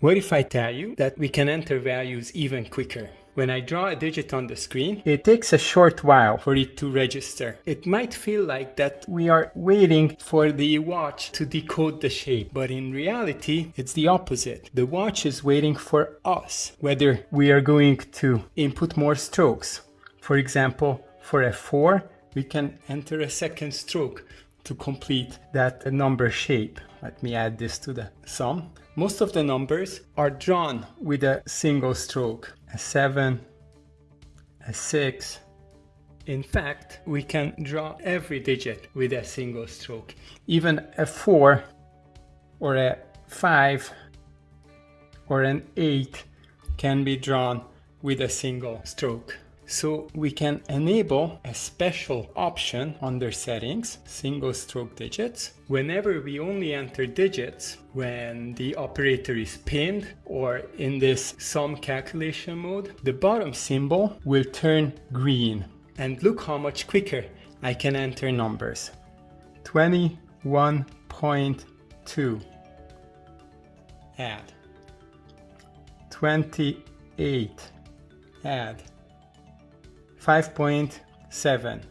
What if I tell you that we can enter values even quicker? When I draw a digit on the screen, it takes a short while for it to register. It might feel like that we are waiting for the watch to decode the shape, but in reality, it's the opposite. The watch is waiting for us, whether we are going to input more strokes. For example, for a 4, we can enter a second stroke to complete that number shape. Let me add this to the sum. Most of the numbers are drawn with a single stroke a 7, a 6. In fact, we can draw every digit with a single stroke. Even a 4 or a 5 or an 8 can be drawn with a single stroke. So we can enable a special option under settings, single stroke digits. Whenever we only enter digits when the operator is pinned or in this sum calculation mode, the bottom symbol will turn green. And look how much quicker I can enter numbers. 21.2 add 28 add 5.7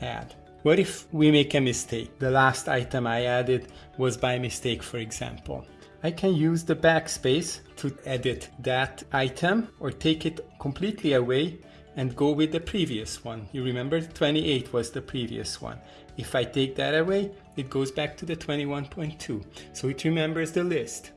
add. What if we make a mistake? The last item I added was by mistake, for example. I can use the backspace to edit that item or take it completely away and go with the previous one. You remember 28 was the previous one. If I take that away, it goes back to the 21.2. So it remembers the list.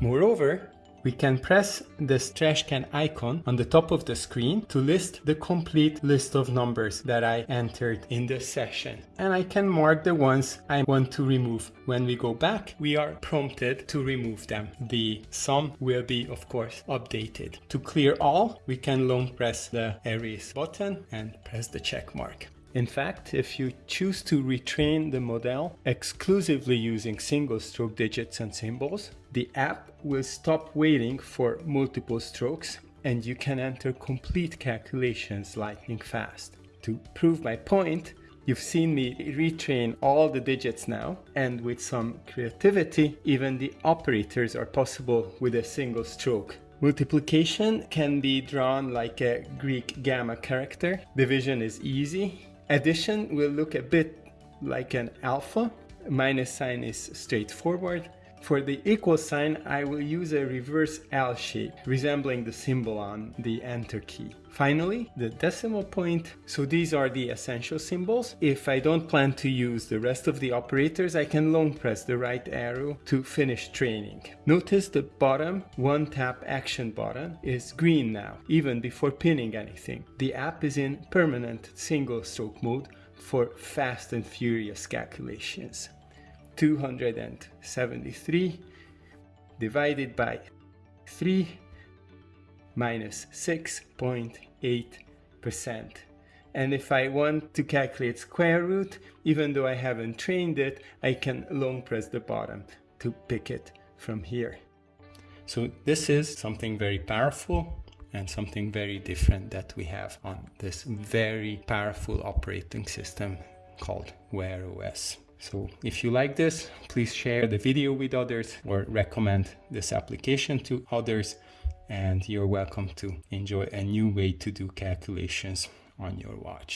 Moreover, we can press this trash can icon on the top of the screen to list the complete list of numbers that I entered in the session. And I can mark the ones I want to remove. When we go back, we are prompted to remove them. The sum will be, of course, updated. To clear all, we can long press the erase button and press the check mark. In fact, if you choose to retrain the model exclusively using single stroke digits and symbols, the app will stop waiting for multiple strokes and you can enter complete calculations lightning fast. To prove my point, You've seen me retrain all the digits now, and with some creativity, even the operators are possible with a single stroke. Multiplication can be drawn like a Greek gamma character. Division is easy, Addition will look a bit like an alpha. Minus sign is straightforward. For the equal sign, I will use a reverse L shape, resembling the symbol on the enter key. Finally, the decimal point. So these are the essential symbols. If I don't plan to use the rest of the operators, I can long press the right arrow to finish training. Notice the bottom one tap action button is green now, even before pinning anything. The app is in permanent single stroke mode for fast and furious calculations. 273 divided by 3 minus 6.8%. And if I want to calculate square root, even though I haven't trained it, I can long press the bottom to pick it from here. So this is something very powerful and something very different that we have on this very powerful operating system called Wear OS. So if you like this, please share the video with others or recommend this application to others and you're welcome to enjoy a new way to do calculations on your watch.